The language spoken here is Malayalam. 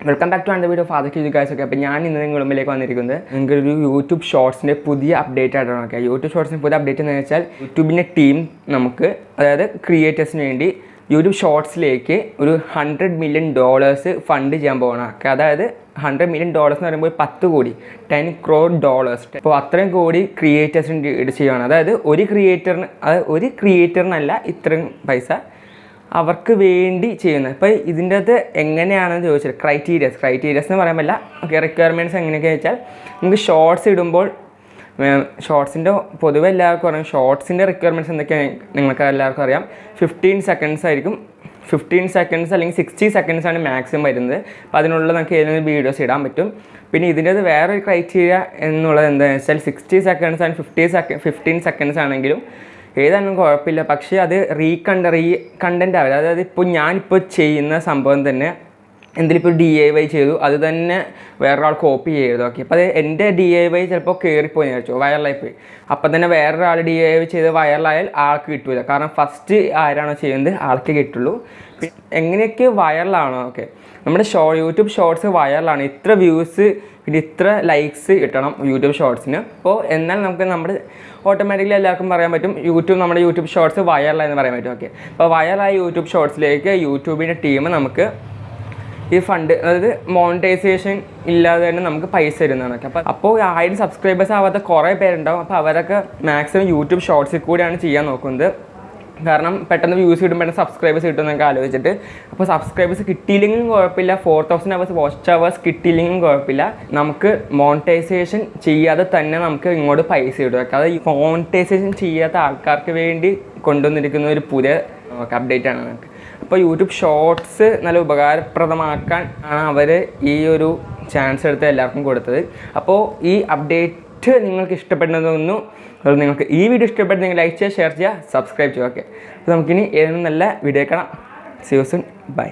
Welcome back to another video father ക്യൂ ഗൈസ് ഒക്കെ അപ്പോൾ ഞാൻ ഇന്ന് നിങ്ങളുടെ മുമ്പിലേക്ക് വന്നിരിക്കുന്നത് നിങ്ങൾക്ക് ഒരു യൂട്യൂബ് ഷോർട്സിന്റെ പുതിയ അപ്ഡേറ്റ് ആയിട്ടാണ് നോക്കുക യൂട്യൂബ് ഷോർട്സിന്റെ പുതിയ അപ്ഡേറ്റ് എന്ന് വെച്ചാൽ യൂട്യൂബിന്റെ ടീം നമുക്ക് അതായത് ക്രിയേറ്റേഴ്സിന് വേണ്ടി യൂട്യൂബ് ഷോർട്സിലേക്ക് ഒരു ഹൺഡ്രഡ് മില്യൺ ഡോളേഴ്സ് ഫണ്ട് ചെയ്യാൻ പോകണം അതായത് ഹൺഡ്രഡ് മില്യൺ ഡോളേഴ്സ് എന്ന് പറയുമ്പോൾ പത്ത് കോടി ടെൻ ക്രോർ ഡോളേഴ്സ് അപ്പോൾ അത്രയും കോടി ക്രിയേറ്റേഴ്സിന് ചെയ്യുകയാണ് അതായത് ഒരു ക്രിയേറ്ററിന് അതായത് ഒരു ക്രിയേറ്ററിനല്ല ഇത്രയും പൈസ അവർക്ക് വേണ്ടി ചെയ്യുന്നത്. ഇപ്പോൾ ഇതിന്റെ അകത്ത് എങ്ങനെയാണെന്ന് ചോദിച്ചാൽ ക്രൈറ്റീരിയസ് ക്രൈറ്റീരിയസ് എന്ന് പറയാൻ പറ്റില്ല. ഓക്കെ റിക്വയർമെന്റ്സ് എങ്ങനെയൊക്കെ വെച്ചാൽ നമുക്ക് ഷോർട്സ് ഇടുമ്പോൾ ഷോർട്സിന്റെ പൊതുവെ എല്ലാവർക്കും അറിയാം. ഷോർട്സിന്റെ റിക്വയർമെന്റ്സ് എന്തൊക്കെയാണ് നിങ്ങൾക്ക് എല്ലാവർക്കും അറിയാം. ഫിഫ്റ്റീൻ സെക്കൻഡ്സ് ആയിരിക്കും. ഫിഫ്റ്റീൻ സെക്കൻഡ്സ് അല്ലെങ്കിൽ സിക്സ്റ്റി സെക്കൻഡ്സ് ആണ് മാക്സിമം വരുന്നത്. അപ്പോൾ അതിനുള്ള നമുക്ക് ഏതെങ്കിലും വീഡിയോസ് ഇടാൻ പറ്റും. പിന്നെ ഇതിന്റെ അത് വേറൊരു ക്രൈറ്റീരിയ എന്നുള്ളത് എന്താണെന്ന് വെച്ചാൽ sixty seconds and fifty second fifteen seconds ആണെങ്കിലും ഏതായാലും കുഴപ്പമില്ല. പക്ഷേ അത് റീകണ്ട റീ കണ്ടന്റ് ആവില്ല. അതായത് ഇപ്പോൾ ഞാനിപ്പോൾ ചെയ്യുന്ന സംഭവം തന്നെ എന്തെങ്കിലും ഇപ്പോൾ ഡി ഐ വൈ ചെയ്തു അത് തന്നെ വേറൊരാൾ കോപ്പി ചെയ്തു ഓക്കെ അപ്പോൾ അത് എന്റെ ഡി ഐ വൈ ചിലപ്പോൾ കയറിപ്പോയി വിചാരിച്ചു വൈറലായി പോയി അപ്പം തന്നെ വേറൊരാൾ ഡി ഐ വൈ ചെയ്ത് വൈറലായാൽ ആൾക്ക് കിട്ടില്ല കാരണം ഫസ്റ്റ് ആരാണോ ചെയ്യുന്നത് ആൾക്ക് കിട്ടുള്ളൂ. എങ്ങനെയൊക്കെ വൈറലാണോ ഓക്കെ. നമ്മുടെ ഷോ യൂട്യൂബ് ഷോർട്സ് വൈറലാണ്. ഇത്ര വ്യൂസ് പിന്നെ ഇത്ര ലൈക്സ് കിട്ടണം യൂട്യൂബ് ഷോർട്സിന്. അപ്പോൾ എന്നാൽ നമുക്ക് നമ്മുടെ ഓട്ടോമാറ്റിക്കലി എല്ലാവർക്കും പറയാൻ പറ്റും യൂട്യൂബ് നമ്മുടെ യൂട്യൂബ് ഷോർട്സ് വൈറലായെന്ന് പറയാൻ പറ്റും ഓക്കെ. അപ്പോൾ വൈറലായ യൂട്യൂബ് ഷോർട്സിലേക്ക് യൂട്യൂബിന്റെ ടീം നമുക്ക് ഈ ഫണ്ട് അതായത് മോണിറ്റൈസേഷൻ ഇല്ലാതെ തന്നെ നമുക്ക് പൈസ തരുന്നതാണ് അപ്പോൾ അപ്പോൾ ആയിരം സബ്സ്ക്രൈബേഴ്സ് ആവാത്ത കുറേ പേരുണ്ടാവും. അപ്പോൾ അവരൊക്കെ മാക്സിമം യൂട്യൂബ് ഷോർട്സിൽ കൂടിയാണ് ചെയ്യാൻ നോക്കുന്നത്. കാരണം പെട്ടെന്ന് വ്യൂസ് കിട്ടും പെട്ടെന്ന് സബ്സ്ക്രൈബേഴ്സ് കിട്ടുമെന്നൊക്കെ ആലോചിച്ചിട്ട്. അപ്പോൾ സബ്സ്ക്രൈബേഴ്സ് കിട്ടിയില്ലെങ്കിലും കുഴപ്പമില്ല. Four thousand hours watch hours കിട്ടിയില്ലെങ്കിലും കുഴപ്പമില്ല. നമുക്ക് മോണിറ്റൈസേഷൻ ചെയ്യാതെ തന്നെ നമുക്ക് ഇങ്ങോട്ട് പൈസ കിട്ടും. അത് മോണിറ്റൈസേഷൻ ചെയ്യാത്ത ആൾക്കാർക്ക് വേണ്ടി കൊണ്ടുവന്നിരിക്കുന്ന ഒരു പുതിയ അപ്ഡേറ്റ് ആണ് നമുക്ക്. അപ്പോൾ യൂട്യൂബ് ഷോർട്സ് നല്ല ഉപകാരപ്രദമാക്കാൻ ആണ് അവർ ഈ ഒരു ചാൻസ് എടുത്ത് എല്ലാവർക്കും കൊടുത്തത്. അപ്പോൾ ഈ അപ്ഡേറ്റ് നിങ്ങൾക്ക് ഇഷ്ടപ്പെടുന്നതൊന്നു അത് നിങ്ങൾക്ക് ഈ വീഡിയോ ഇഷ്ടപ്പെട്ട് നിങ്ങൾ ലൈക്ക് ചെയ്യുക ഷെയർ ചെയ്യുക സബ്സ്ക്രൈബ് ചെയ്യുക ഓക്കെ അപ്പോൾ നമുക്കിനി ഏതെങ്കിലും നല്ല വീഡിയോ കാണാം. സിയോസുൻ ബൈ